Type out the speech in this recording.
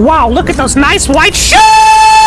Wow, look at those nice white shoes!